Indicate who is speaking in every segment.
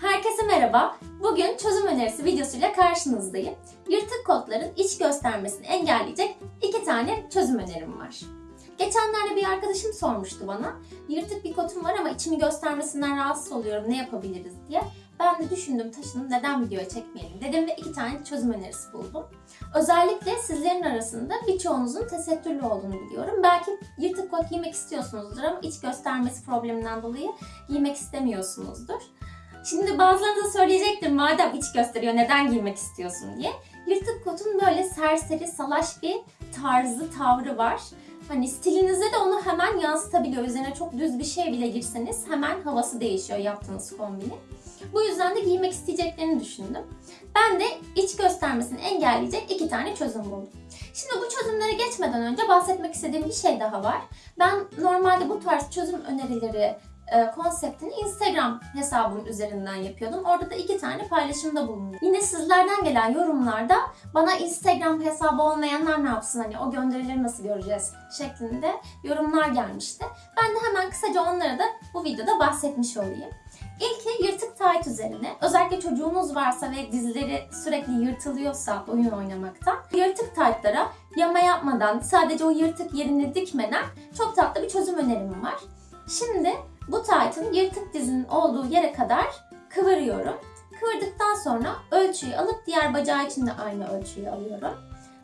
Speaker 1: Herkese merhaba. Bugün çözüm önerisi videosuyla karşınızdayım. Yırtık kotların iç göstermesini engelleyecek iki tane çözüm önerim var. Geçenlerde bir arkadaşım sormuştu bana. Yırtık bir kotum var ama içimi göstermesinden rahatsız oluyorum. Ne yapabiliriz diye. Ben de düşündüm taşındım neden videoya çekmeyelim dedim ve iki tane çözüm önerisi buldum. Özellikle sizlerin arasında birçoğunuzun tesettürlü olduğunu biliyorum. Belki yırtık kot giymek istiyorsunuzdur ama iç göstermesi probleminden dolayı giymek istemiyorsunuzdur. Şimdi bazılarınız da söyleyecektir madem iç gösteriyor neden giymek istiyorsun diye. Yırtık kotun böyle serseri, salaş bir tarzı, tavrı var. Hani stilinizde de onu hemen yansıtabiliyor. Üzerine çok düz bir şey bile girseniz hemen havası değişiyor yaptığınız kombini. Bu yüzden de giymek isteyeceklerini düşündüm. Ben de iç göstermesini engelleyecek iki tane çözüm buldum. Şimdi bu çözümlere geçmeden önce bahsetmek istediğim bir şey daha var. Ben normalde bu tarz çözüm önerileri e, konseptini Instagram hesabım üzerinden yapıyordum. Orada da iki tane paylaşımda bulundum. Yine sizlerden gelen yorumlarda bana Instagram hesabı olmayanlar ne yapsın hani o gönderileri nasıl göreceğiz şeklinde yorumlar gelmişti. Ben de hemen kısaca onlara da bu videoda bahsetmiş olayım. İlki yırtık tayt üzerine. Özellikle çocuğunuz varsa ve dizleri sürekli yırtılıyorsa oyun oynamaktan yırtık taytlara yama yapmadan sadece o yırtık yerini dikmeden çok tatlı bir çözüm önerim var. Şimdi bu taytın yırtık dizinin olduğu yere kadar kıvırıyorum. Kıvırdıktan sonra ölçüyü alıp diğer bacağı için de aynı ölçüyü alıyorum.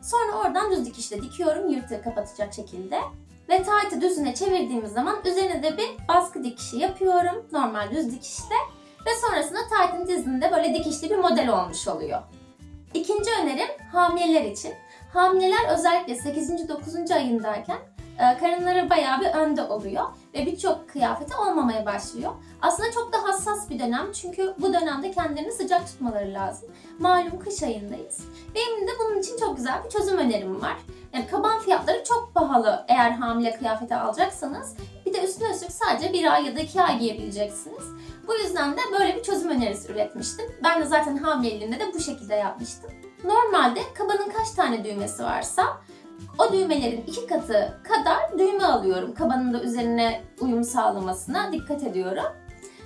Speaker 1: Sonra oradan düz dikişle dikiyorum yırtığı kapatacak şekilde. Ve taytı düzüne çevirdiğimiz zaman üzerine de bir baskı dikişi yapıyorum. Normal düz dikişle. Ve sonrasında taytın dizinde böyle dikişli bir model olmuş oluyor. İkinci önerim hamileler için. Hamileler özellikle 8. 9. ayındayken karınları bayağı bir önde oluyor ve birçok kıyafeti olmamaya başlıyor. Aslında çok da hassas bir dönem çünkü bu dönemde kendilerini sıcak tutmaları lazım. Malum kış ayındayız. Benim de bunun için çok güzel bir çözüm önerim var. Yani kaban fiyatları çok pahalı eğer hamile kıyafeti alacaksanız. Bir de üstüne üstlük sadece bir ay ya da iki ay giyebileceksiniz. Bu yüzden de böyle bir çözüm önerisi üretmiştim. Ben de zaten hamileliğimde de bu şekilde yapmıştım. Normalde kabanın kaç tane düğmesi varsa o düğmelerin iki katı kadar düğme alıyorum. Kabanın da üzerine uyum sağlamasına dikkat ediyorum.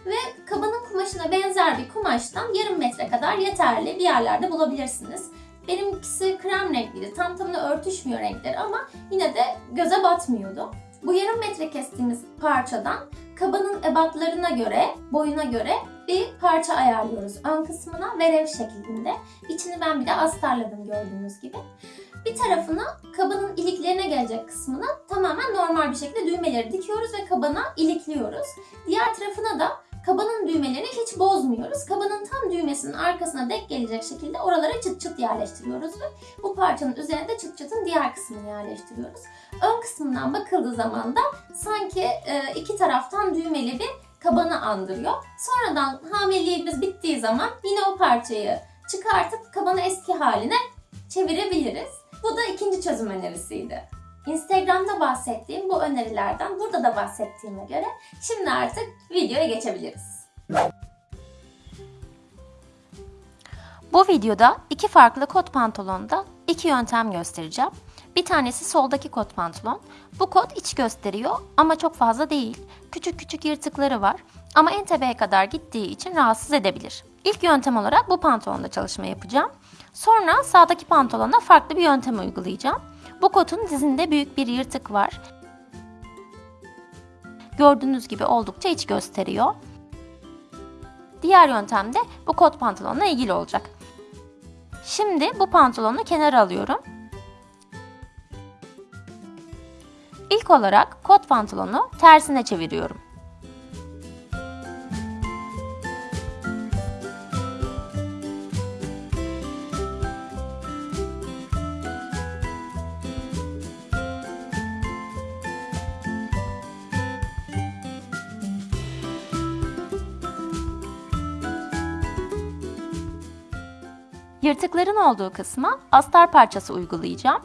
Speaker 1: Ve kabanın kumaşına benzer bir kumaştan yarım metre kadar yeterli bir yerlerde bulabilirsiniz. Benimkisi krem renkliydi. Tam tamına örtüşmüyor renkleri ama yine de göze batmıyordu. Bu yarım metre kestiğimiz parçadan kabanın ebatlarına göre, boyuna göre bir parça ayarlıyoruz ön kısmına verev şeklinde. İçini ben bir de astarladım gördüğünüz gibi. Bir tarafına kabanın iliklerine gelecek kısmına tamamen normal bir şekilde düğmeleri dikiyoruz ve kabana ilikliyoruz. Diğer tarafına da kabanın düğmelerini hiç bozmuyoruz. Kabanın tam düğmesinin arkasına denk gelecek şekilde oralara çıt çıt yerleştiriyoruz ve bu parçanın üzerine de çıt çıtın diğer kısmını yerleştiriyoruz. Ön kısmından bakıldığı zaman da sanki iki taraftan düğmeli bir kabanı andırıyor. Sonradan hamileliğimiz bittiği zaman yine o parçayı çıkartıp kabanı eski haline çevirebiliriz. Bu da ikinci çözüm önerisiydi. Instagram'da bahsettiğim bu önerilerden burada da bahsettiğime göre şimdi artık videoya geçebiliriz.
Speaker 2: Bu videoda iki farklı kot pantolonda iki yöntem göstereceğim. Bir tanesi soldaki kot pantolon. Bu kot iç gösteriyor ama çok fazla değil. Küçük küçük yırtıkları var ama en tepeye kadar gittiği için rahatsız edebilir. İlk yöntem olarak bu pantolonda çalışma yapacağım. Sonra sağdaki pantolona farklı bir yöntem uygulayacağım. Bu kotun dizinde büyük bir yırtık var. Gördüğünüz gibi oldukça iç gösteriyor. Diğer yöntem de bu kot pantolonla ilgili olacak. Şimdi bu pantolonu kenara alıyorum. İlk olarak kot pantolonu tersine çeviriyorum. Yırtıkların olduğu kısma astar parçası uygulayacağım.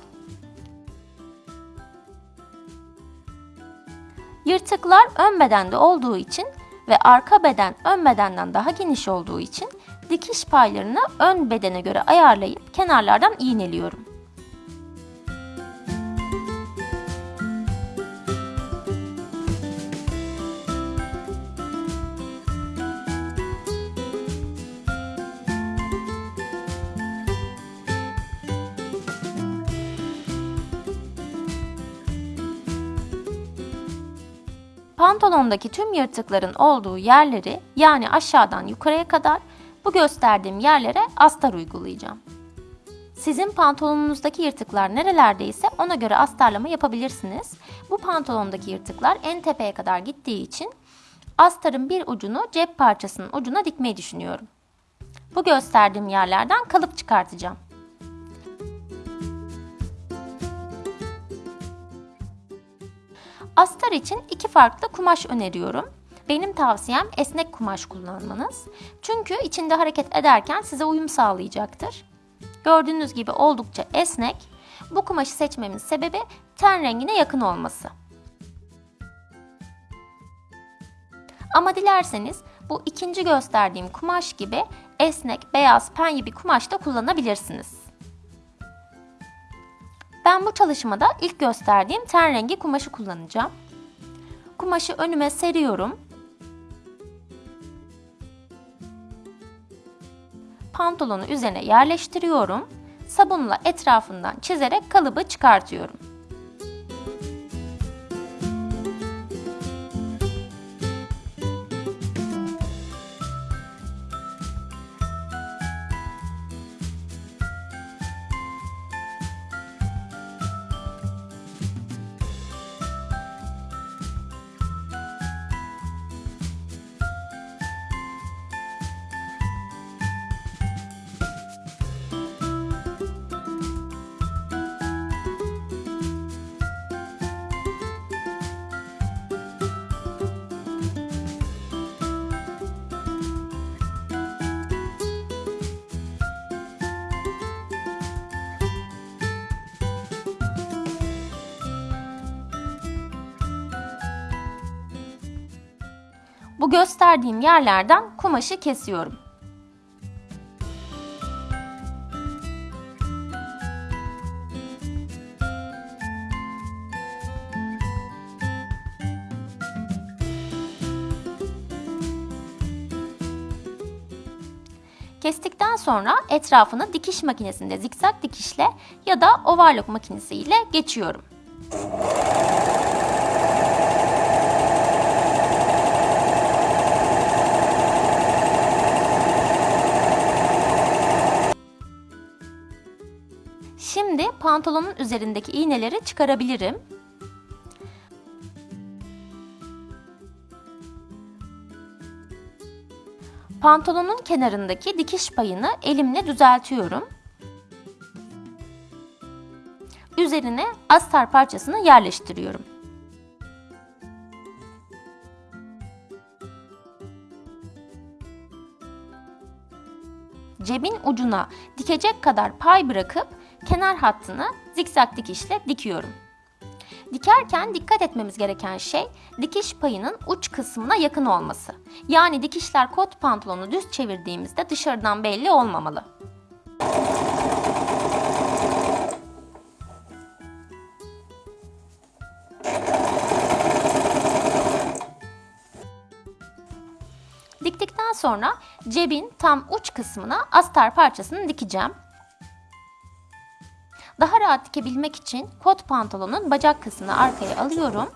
Speaker 2: Yırtıklar ön bedende olduğu için ve arka beden ön bedenden daha geniş olduğu için dikiş paylarını ön bedene göre ayarlayıp kenarlardan iğneliyorum. Pantolondaki tüm yırtıkların olduğu yerleri yani aşağıdan yukarıya kadar bu gösterdiğim yerlere astar uygulayacağım. Sizin pantolonunuzdaki yırtıklar nerelerdeyse ona göre astarlama yapabilirsiniz. Bu pantolondaki yırtıklar en tepeye kadar gittiği için astarın bir ucunu cep parçasının ucuna dikmeyi düşünüyorum. Bu gösterdiğim yerlerden kalıp çıkartacağım. Astar için iki farklı kumaş öneriyorum. Benim tavsiyem esnek kumaş kullanmanız. Çünkü içinde hareket ederken size uyum sağlayacaktır. Gördüğünüz gibi oldukça esnek. Bu kumaşı seçmemin sebebi ten rengine yakın olması. Ama dilerseniz bu ikinci gösterdiğim kumaş gibi esnek, beyaz, penye bir kumaş da kullanabilirsiniz. Ben bu çalışmada ilk gösterdiğim ten rengi kumaşı kullanacağım. Kumaşı önüme seriyorum. Pantolonu üzerine yerleştiriyorum. Sabunla etrafından çizerek kalıbı çıkartıyorum. Bu gösterdiğim yerlerden kumaşı kesiyorum. Kestikten sonra etrafını dikiş makinesinde zikzak dikişle ya da overlock makinesiyle geçiyorum. Pantolonun üzerindeki iğneleri çıkarabilirim. Pantolonun kenarındaki dikiş payını elimle düzeltiyorum. Üzerine astar parçasını yerleştiriyorum. Cebin ucuna dikecek kadar pay bırakıp kenar hattını zikzak dikişle dikiyorum. Dikerken dikkat etmemiz gereken şey dikiş payının uç kısmına yakın olması. Yani dikişler kot pantolonu düz çevirdiğimizde dışarıdan belli olmamalı. Diktikten sonra cebin tam uç kısmına astar parçasını dikeceğim. Daha rahat dikebilmek için kot pantolonun bacak kısmını arkaya alıyorum.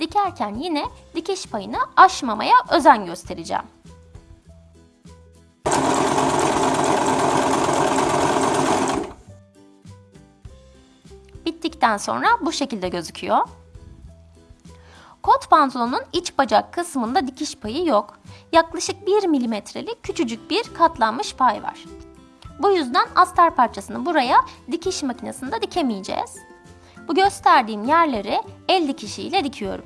Speaker 2: Dikerken yine dikiş payını aşmamaya özen göstereceğim. Bittikten sonra bu şekilde gözüküyor. Kot pantolonun iç bacak kısmında dikiş payı yok. Yaklaşık 1 milimetrelik küçücük bir katlanmış pay var. Bu yüzden astar parçasını buraya dikiş makinesinde dikemeyeceğiz. Bu gösterdiğim yerleri el dikişiyle dikiyorum.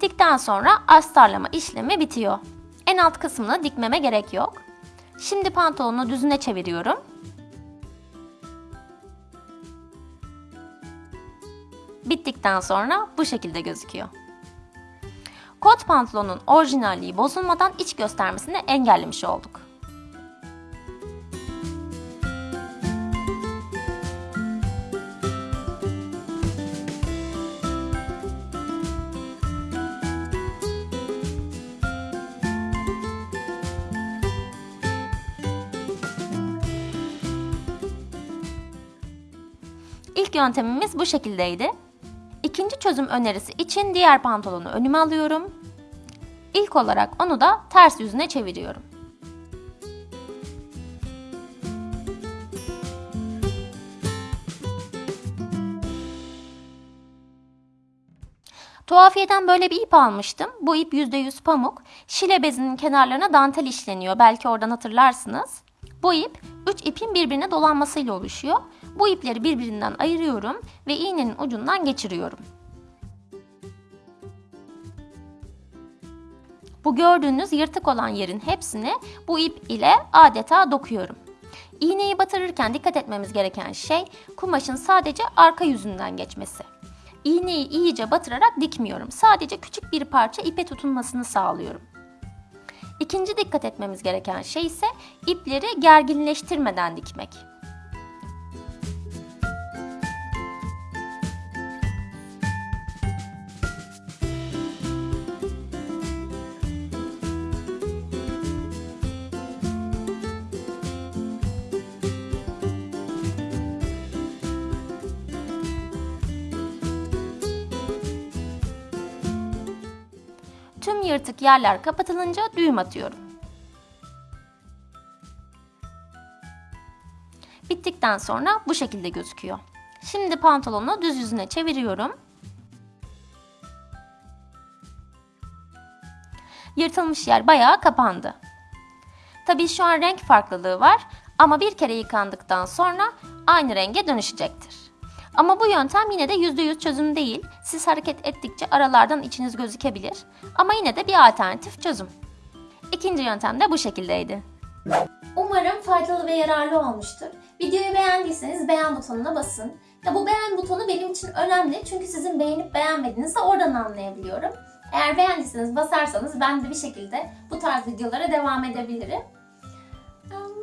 Speaker 2: Diktikten sonra astarlama işlemi bitiyor. En alt kısmını dikmeme gerek yok. Şimdi pantolonu düzüne çeviriyorum. Bittikten sonra bu şekilde gözüküyor. Kot pantolonun orijinalliği bozulmadan iç göstermesini engellemiş olduk. İlk yöntemimiz bu şekildeydi. İkinci çözüm önerisi için diğer pantolonu önüme alıyorum. İlk olarak onu da ters yüzüne çeviriyorum. Tuhafiyeden böyle bir ip almıştım. Bu ip %100 pamuk. Şile bezinin kenarlarına dantel işleniyor. Belki oradan hatırlarsınız. Bu ip 3 ipin birbirine dolanmasıyla oluşuyor. Bu ipleri birbirinden ayırıyorum ve iğnenin ucundan geçiriyorum. Bu gördüğünüz yırtık olan yerin hepsini bu ip ile adeta dokuyorum. İğneyi batırırken dikkat etmemiz gereken şey kumaşın sadece arka yüzünden geçmesi. İğneyi iyice batırarak dikmiyorum. Sadece küçük bir parça ipe tutunmasını sağlıyorum. İkinci dikkat etmemiz gereken şey ise ipleri gerginleştirmeden dikmek. Tüm yırtık yerler kapatılınca düğüm atıyorum. Bittikten sonra bu şekilde gözüküyor. Şimdi pantolonu düz yüzüne çeviriyorum. Yırtılmış yer bayağı kapandı. Tabii şu an renk farklılığı var ama bir kere yıkandıktan sonra aynı renge dönüşecektir. Ama bu yöntem yine de %100 çözüm değil. Siz hareket ettikçe aralardan içiniz gözükebilir. Ama yine de bir alternatif çözüm. İkinci yöntem de bu şekildeydi.
Speaker 1: Umarım faydalı ve yararlı olmuştur. Videoyu beğendiyseniz beğen butonuna basın. Ya bu beğen butonu benim için önemli çünkü sizin beğenip beğenmediğinizi oradan anlayabiliyorum. Eğer beğendiyseniz basarsanız ben de bir şekilde bu tarz videolara devam edebilirim.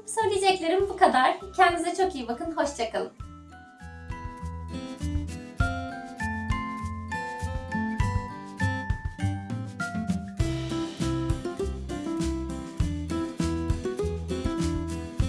Speaker 1: Söyleyeceklerim bu kadar. Kendinize çok iyi bakın. Hoşçakalın.